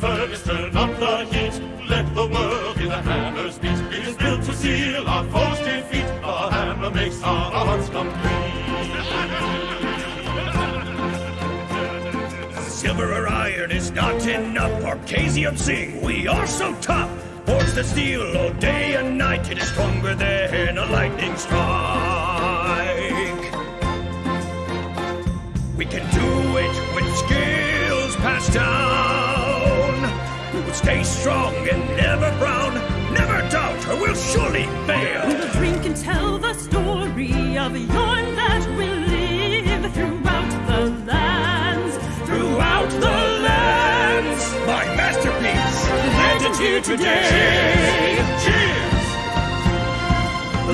furnace, turn up the heat. Let the world hear the hammer's beat. It is built to seal our foes' defeat. The hammer makes our odds complete. Silver or iron is not enough. Arcasium sing, we are so tough. Forge the steel all day and night. It is stronger than a lightning strike. We can do it with skills passed down. Stay strong and never frown. Never doubt, or we'll surely fail. We'll drink and tell the story of Yorn that will live throughout the lands. Throughout the lands, my masterpiece, legend here today. Cheers!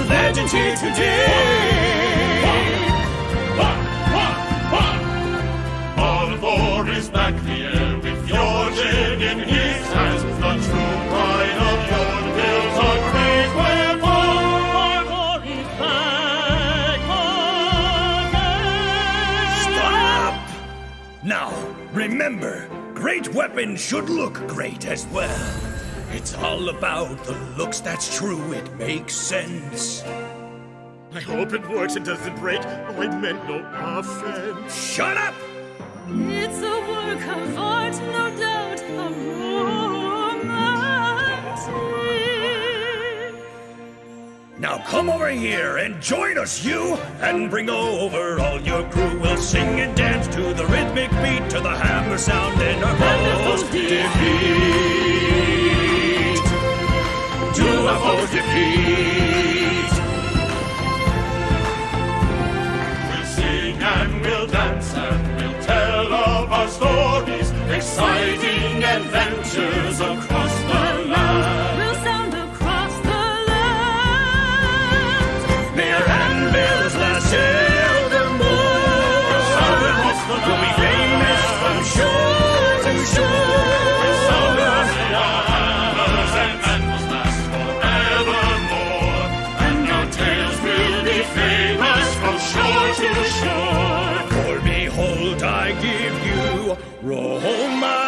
Legend here today. Now, remember, great weapons should look great as well. It's all about the looks, that's true, it makes sense. I hope it works and doesn't break. Oh, I meant no offense. Shut up! It's a work of art, no doubt, Now come over here and join us, you, and bring over all your crew. We'll sing and dance to the rhythmic beat, to the hammer sound, and our foes defeat. To our foes defeat. We'll sing and we'll dance and we'll tell of our stories, exciting adventures of the. For behold, I give you Roma.